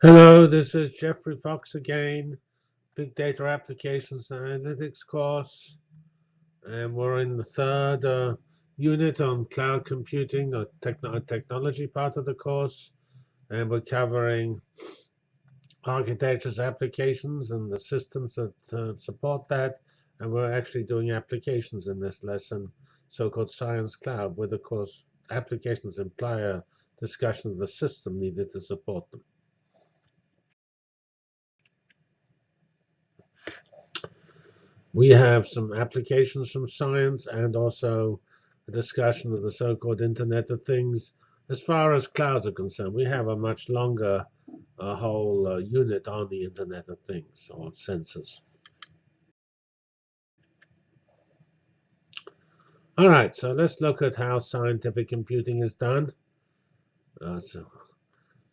Hello, this is Geoffrey Fox again, Big Data Applications and Analytics course. And we're in the third uh, unit on cloud computing, the techno technology part of the course. And we're covering architectures, applications, and the systems that uh, support that. And we're actually doing applications in this lesson, so-called Science Cloud, where, of course, applications imply a discussion of the system needed to support them. We have some applications from science and also a discussion of the so-called Internet of Things. As far as clouds are concerned, we have a much longer uh, whole uh, unit on the Internet of Things or sensors. All right, so let's look at how scientific computing is done. Uh, so,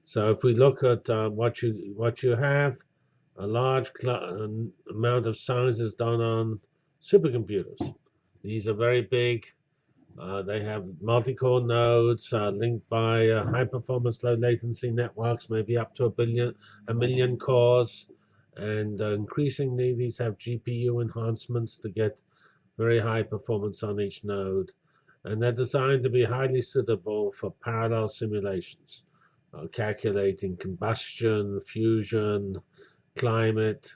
so if we look at uh, what you what you have, a large amount of science is done on supercomputers. These are very big. Uh, they have multi-core nodes uh, linked by uh, high-performance, low-latency networks, maybe up to a billion, a million cores. And uh, increasingly, these have GPU enhancements to get very high performance on each node. And they're designed to be highly suitable for parallel simulations, uh, calculating combustion, fusion, climate,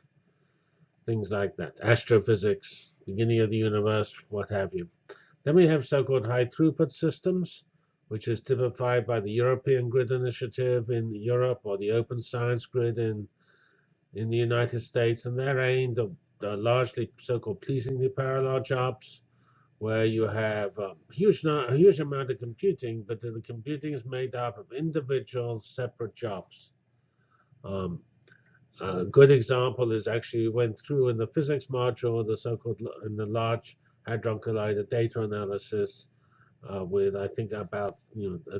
things like that, astrophysics, beginning of the universe, what have you. Then we have so-called high throughput systems, which is typified by the European Grid Initiative in Europe or the Open Science Grid in, in the United States. And they're aimed at uh, largely so-called pleasingly parallel jobs, where you have a huge, a huge amount of computing, but the computing is made up of individual separate jobs. Um, a good example is actually went through in the physics module, the so-called in the Large Hadron Collider data analysis uh, with, I think, about you know,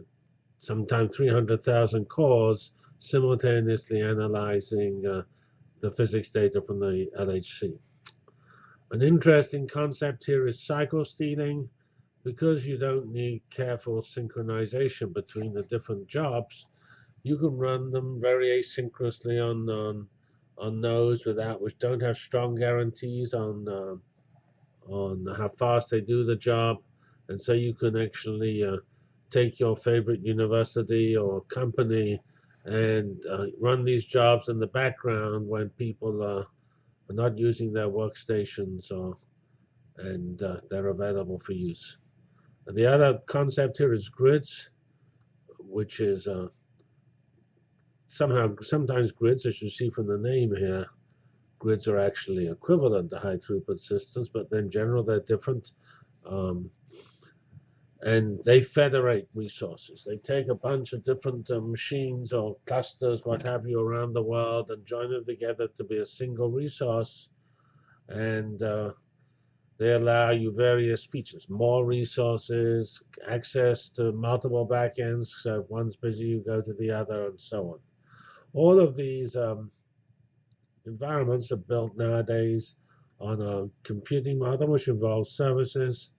sometimes 300,000 cores simultaneously analyzing uh, the physics data from the LHC. An interesting concept here is cycle stealing. Because you don't need careful synchronization between the different jobs, you can run them very asynchronously on on, on nodes without which don't have strong guarantees on uh, on how fast they do the job, and so you can actually uh, take your favorite university or company and uh, run these jobs in the background when people uh, are not using their workstations or and uh, they're available for use. And the other concept here is grids, which is uh, somehow, sometimes grids, as you see from the name here, grids are actually equivalent to high throughput systems, but in general they're different. Um, and they federate resources. They take a bunch of different uh, machines or clusters, what have you, around the world and join them together to be a single resource. And uh, they allow you various features, more resources, access to multiple backends. So if one's busy, you go to the other, and so on. All of these um, environments are built nowadays on a computing model, which involves services,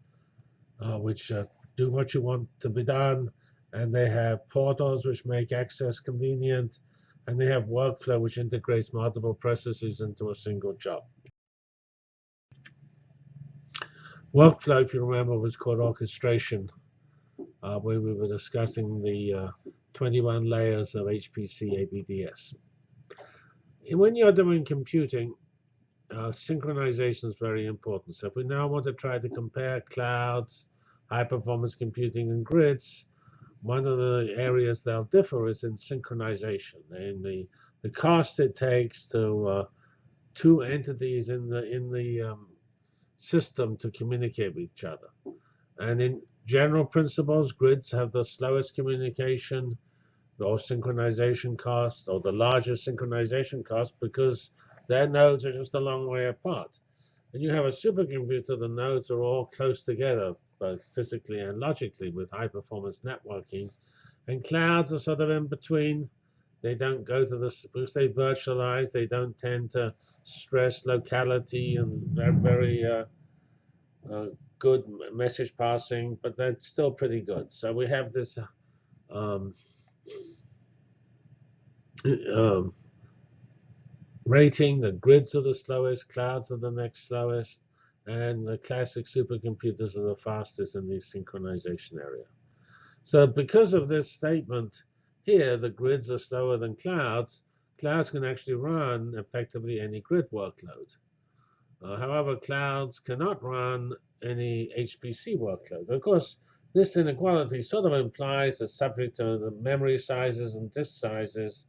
uh, which uh, do what you want to be done, and they have portals which make access convenient, and they have workflow which integrates multiple processes into a single job. Workflow, if you remember, was called orchestration, uh, where we were discussing the uh, 21 layers of HPC ABDS. When you're doing computing, uh, synchronization is very important. So if we now want to try to compare clouds, high performance computing, and grids, one of the areas they'll differ is in synchronization and the, the cost it takes to uh, two entities in the in the um, system to communicate with each other. And in general principles, grids have the slowest communication or synchronization cost or the largest synchronization cost because their nodes are just a long way apart. And you have a supercomputer, the nodes are all close together, both physically and logically, with high performance networking. And clouds are sort of in between. They don't go to the, because they virtualize, they don't tend to stress locality and very, very uh, uh, good message passing, but that's still pretty good. So we have this um, um, rating. The grids are the slowest, clouds are the next slowest, and the classic supercomputers are the fastest in the synchronization area. So because of this statement here, the grids are slower than clouds, clouds can actually run effectively any grid workload. Uh, however, clouds cannot run any HPC workload. Of course, this inequality sort of implies that subject to the memory sizes and disk sizes,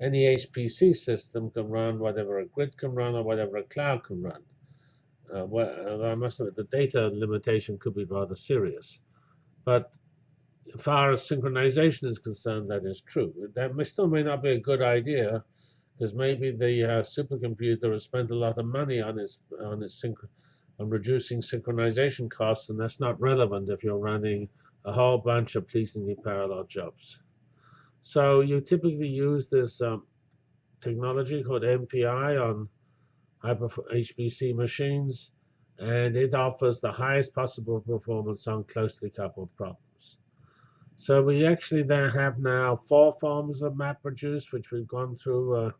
any HPC system can run whatever a grid can run or whatever a cloud can run. Uh, well, I must admit, the data limitation could be rather serious. But as far as synchronization is concerned, that is true. That may, still may not be a good idea because maybe the uh, supercomputer has spent a lot of money on its on its on reducing synchronization costs, and that's not relevant if you're running a whole bunch of pleasingly parallel jobs. So you typically use this um, technology called MPI on HPC machines, and it offers the highest possible performance on closely coupled problems. So we actually then have now four forms of MapReduce, which we've gone through uh,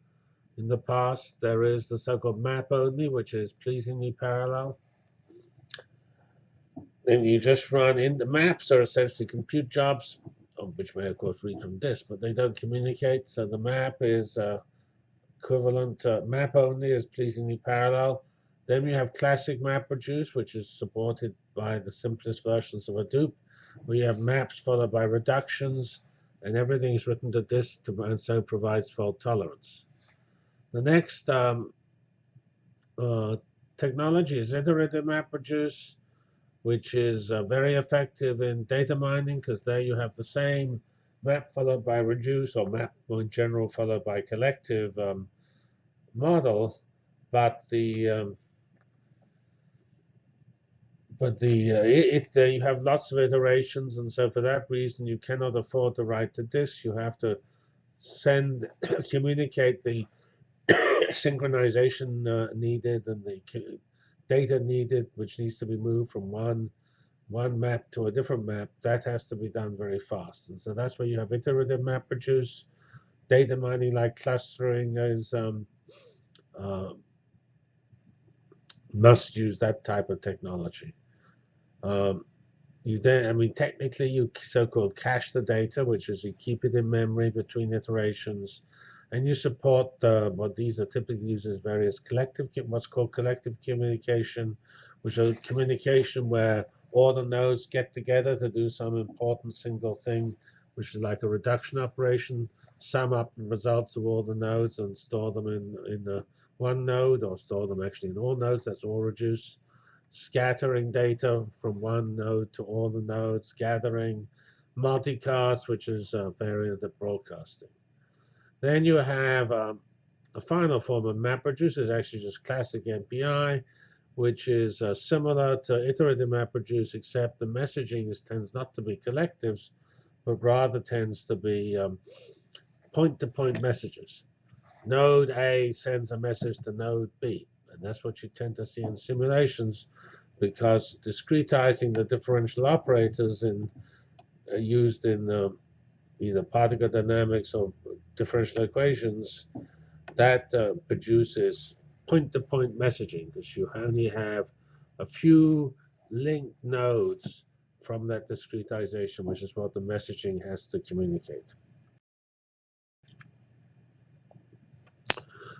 in the past. There is the so-called map only, which is pleasingly parallel. And you just run in the maps are essentially compute jobs, which may of course read from disk, but they don't communicate. So the map is uh, equivalent to map only is pleasingly parallel. Then you have classic MapReduce, which is supported by the simplest versions of Hadoop. We have maps followed by reductions, and everything is written to disk and so provides fault tolerance. The next um, uh, technology is iterative MapReduce, which is uh, very effective in data mining because there you have the same map followed by reduce or map in general followed by collective um, model, but the um, but the uh, it, uh, you have lots of iterations, and so for that reason you cannot afford to write to disk. You have to send communicate the synchronization uh, needed and the data needed, which needs to be moved from one one map to a different map. That has to be done very fast, and so that's where you have iterative map MapReduce. Data mining like clustering is um, uh, must use that type of technology. Um, you then, I mean, technically, you so-called cache the data, which is you keep it in memory between iterations, and you support uh, what these are typically used as various collective, what's called collective communication, which is communication where all the nodes get together to do some important single thing, which is like a reduction operation, sum up the results of all the nodes and store them in, in the one node or store them actually in all nodes. That's all reduce. Scattering data from one node to all the nodes, gathering multicast, which is a variant of broadcasting. Then you have um, the final form of map MapReduce is actually just classic MPI, which is uh, similar to iterative map MapReduce, except the messaging is, tends not to be collectives, but rather tends to be um, point-to-point -point messages node A sends a message to node B. And that's what you tend to see in simulations because discretizing the differential operators in, uh, used in um, either particle dynamics or differential equations, that uh, produces point-to-point -point messaging because you only have a few linked nodes from that discretization, which is what the messaging has to communicate.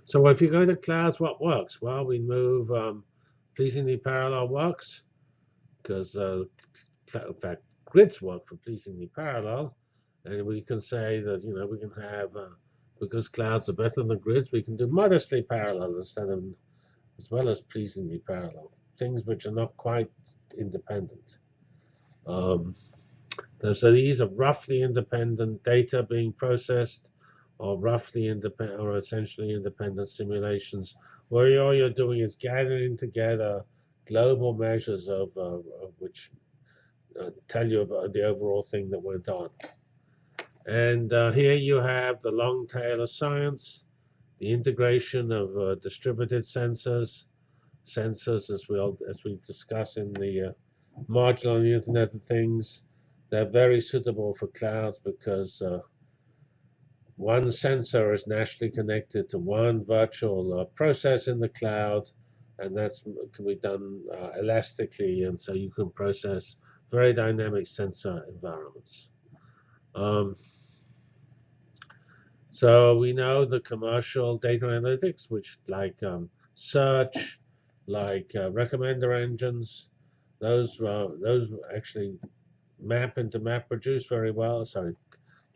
So if you go to clouds, what works? Well, we move um, pleasingly parallel works because, uh, in fact, grids work for pleasingly parallel. And we can say that, you know, we can have, uh, because clouds are better than grids, we can do modestly parallel instead of, as well as pleasingly parallel, things which are not quite independent. Um, so these are roughly independent data being processed or roughly independent or essentially independent simulations where all you're doing is gathering together global measures of, uh, of which uh, tell you about the overall thing that went on. And uh, here you have the long tail of science, the integration of uh, distributed sensors, sensors as we as we discuss in the uh, module on the Internet of Things. They're very suitable for clouds because uh, one sensor is naturally connected to one virtual uh, process in the cloud, and that can be done uh, elastically, and so you can process very dynamic sensor environments. Um, so we know the commercial data analytics, which like um, search, like uh, recommender engines, those uh, those actually map into MapReduce very well. Sorry,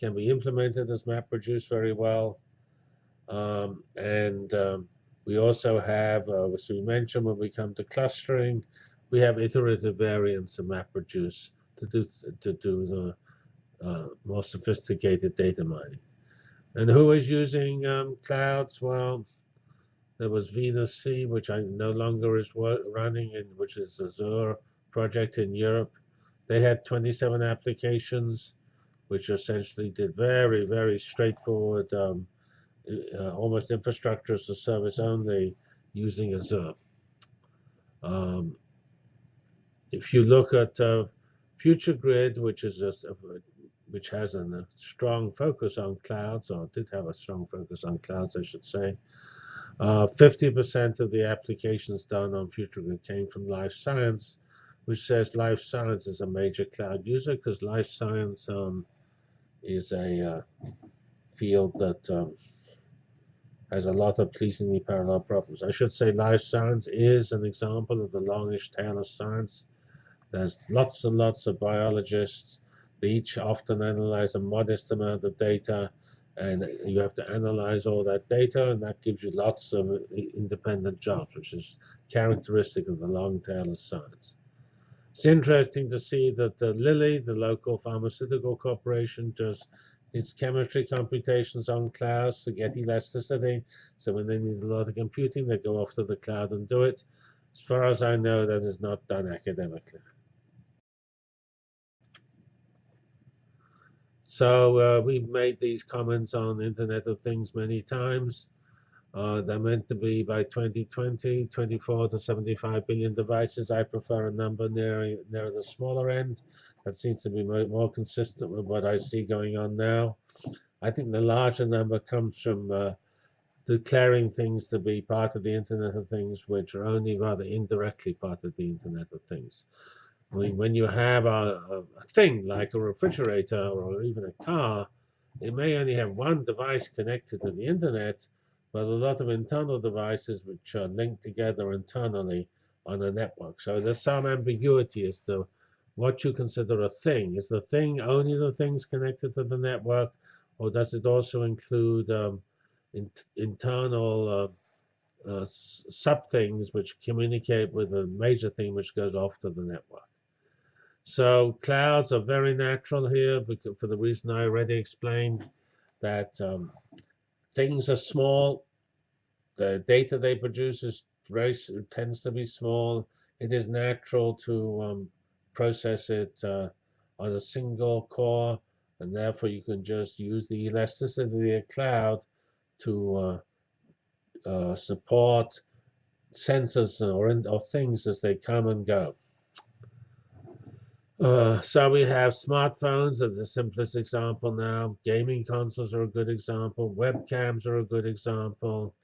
can be implemented as MapReduce very well. Um, and um, we also have, uh, as we mentioned when we come to clustering, we have iterative variants of MapReduce to do to do the uh, more sophisticated data mining. And who is using um, clouds? Well, there was Venus C, which I no longer is running, and which is a Azure project in Europe. They had 27 applications which essentially did very, very straightforward, um, uh, almost infrastructure as a service only using Azure. Um, if you look at uh, FutureGrid, which is a, which has a strong focus on clouds, or did have a strong focus on clouds, I should say. 50% uh, of the applications done on FutureGrid came from life science, which says life science is a major cloud user because life science um, is a uh, field that um, has a lot of pleasingly parallel problems. I should say life science is an example of the longish tail of science. There's lots and lots of biologists. Each often analyze a modest amount of data, and you have to analyze all that data, and that gives you lots of independent jobs, which is characteristic of the long tail of science. It's interesting to see that the Lilly, the local pharmaceutical corporation, does its chemistry computations on clouds to get elasticity. So when they need a lot of computing, they go off to the cloud and do it. As far as I know, that is not done academically. So uh, we've made these comments on Internet of Things many times. Uh, they're meant to be by 2020, 24 to 75 billion devices. I prefer a number near, near the smaller end. That seems to be more, consistent with what I see going on now. I think the larger number comes from uh, declaring things to be part of the Internet of Things, which are only rather indirectly part of the Internet of Things. Mean, when you have a, a, a thing like a refrigerator or even a car, it may only have one device connected to the Internet, but a lot of internal devices which are linked together internally on a network. So there's some ambiguity as to what you consider a thing. Is the thing only the things connected to the network, or does it also include um, in, internal uh, uh, sub things which communicate with a major thing which goes off to the network? So clouds are very natural here because for the reason I already explained that um, things are small. The data they produce is very tends to be small. It is natural to um, process it uh, on a single core, and therefore you can just use the elasticity of the cloud to uh, uh, support sensors or, or things as they come and go. Uh, so we have smartphones are the simplest example now. Gaming consoles are a good example. Webcams are a good example.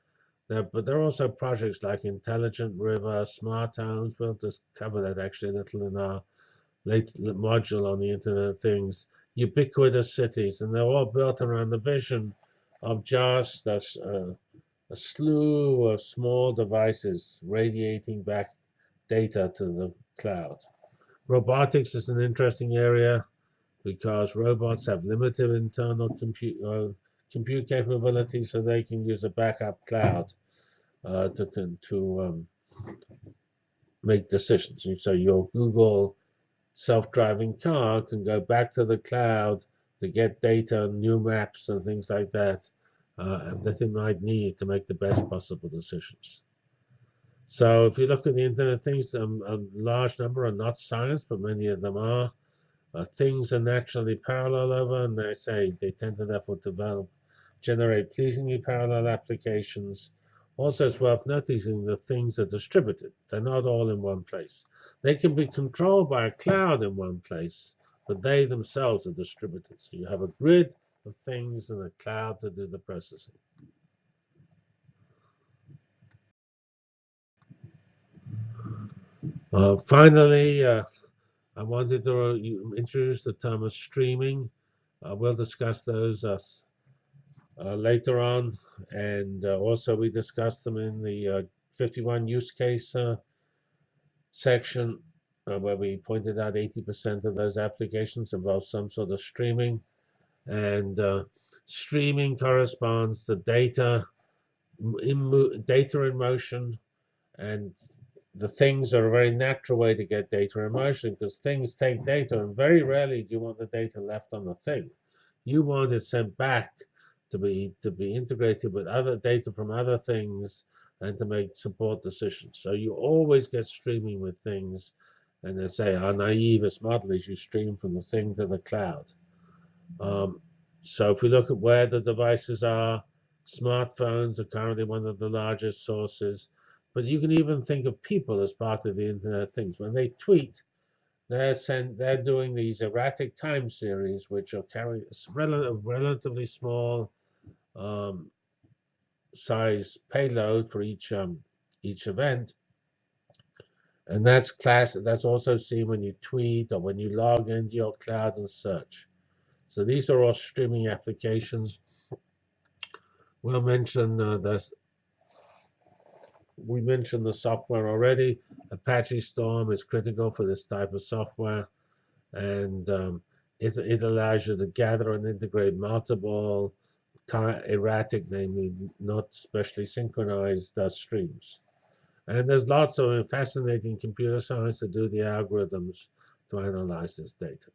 But there are also projects like Intelligent River, Smart Homes. We'll just cover that actually a little in our late module on the Internet of Things. Ubiquitous cities, and they're all built around the vision of just a, a, a slew of small devices radiating back data to the cloud. Robotics is an interesting area because robots have limited internal compute uh, compute capability, so they can use a backup cloud uh, to to um, make decisions. So your Google self-driving car can go back to the cloud to get data, new maps, and things like that uh, that it might need to make the best possible decisions. So if you look at the Internet of Things, um, a large number are not science, but many of them are. Uh, things are naturally parallel over, and they say they tend to therefore develop, generate pleasingly parallel applications. Also, it's worth noticing that things are distributed. They're not all in one place. They can be controlled by a cloud in one place, but they themselves are distributed. So you have a grid of things and a cloud to do the processing. Uh, finally, uh, I wanted to introduce the term of streaming. Uh, we'll discuss those uh, uh, later on, and uh, also we discussed them in the 51 use case section, where we pointed out 80% of those applications involve some sort of streaming, and streaming corresponds to data in data in motion and the things are a very natural way to get data in motion because things take data and very rarely do you want the data left on the thing. You want it sent back to be to be integrated with other data from other things and to make support decisions. So you always get streaming with things and they say our naivest model is you stream from the thing to the cloud. Um, so if we look at where the devices are, smartphones are currently one of the largest sources. But you can even think of people as part of the Internet of Things. When they tweet, they're sent, they're doing these erratic time series, which are carrying a relatively small um, size payload for each um, each event. And that's class. That's also seen when you tweet or when you log into your cloud and search. So these are all streaming applications. We'll mention uh, the we mentioned the software already. Apache Storm is critical for this type of software, and um, it, it allows you to gather and integrate multiple erratic, namely not specially synchronized uh, streams. And there's lots of fascinating computer science to do the algorithms to analyze this data.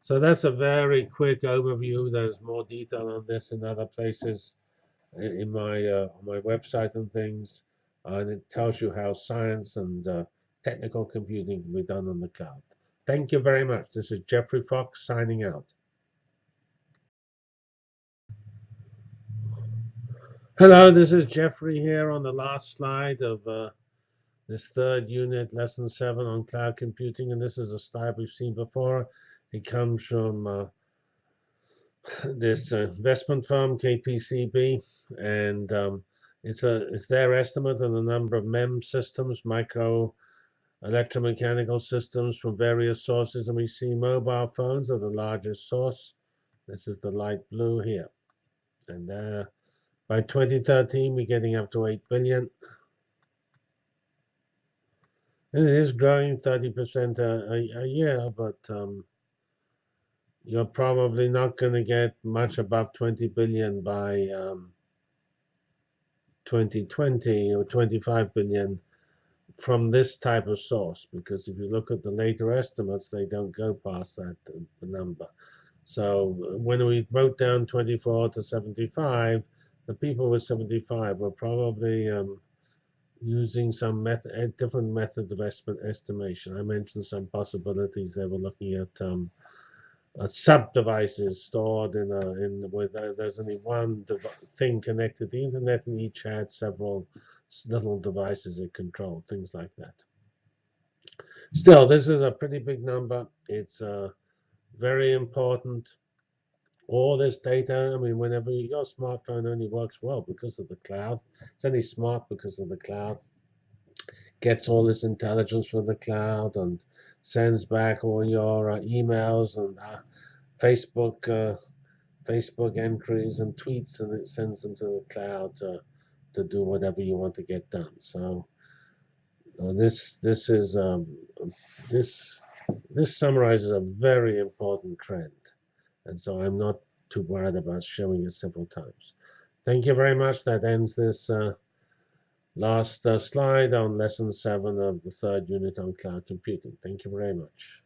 So that's a very quick overview. There's more detail on this in other places in my uh, my website and things uh, and it tells you how science and uh, technical computing can be done on the cloud. Thank you very much. This is Geoffrey Fox signing out. Hello, this is Geoffrey here on the last slide of uh, this third unit, lesson seven on cloud computing. And this is a slide we've seen before. It comes from uh, this uh, investment firm, KPCB. And um, it's, a, it's their estimate of the number of MEM systems, micro electromechanical systems from various sources, and we see mobile phones are the largest source. This is the light blue here. And uh, by 2013, we're getting up to 8 billion. And it is growing 30% a, a, a, year, but um, you're probably not going to get much above 20 billion by um, 2020 or 25 billion from this type of source because if you look at the later estimates they don't go past that uh, number so when we wrote down 24 to 75 the people with 75 were probably um, using some method, different method of estimation. I mentioned some possibilities. They were looking at um, uh, sub devices stored in a in uh, there's only one thing connected to the internet and each had several little devices it controlled things like that. Still this is a pretty big number. It's uh, very important. All this data i mean whenever your smartphone only works well because of the cloud it's only smart because of the cloud. Gets all this intelligence from the cloud and sends back all your uh, emails and uh, Facebook uh, Facebook entries and tweets, and it sends them to the cloud to to do whatever you want to get done. So uh, this this is um, this this summarizes a very important trend, and so I'm not too worried about showing it several times. Thank you very much. That ends this uh, last uh, slide on lesson seven of the third unit on cloud computing. Thank you very much.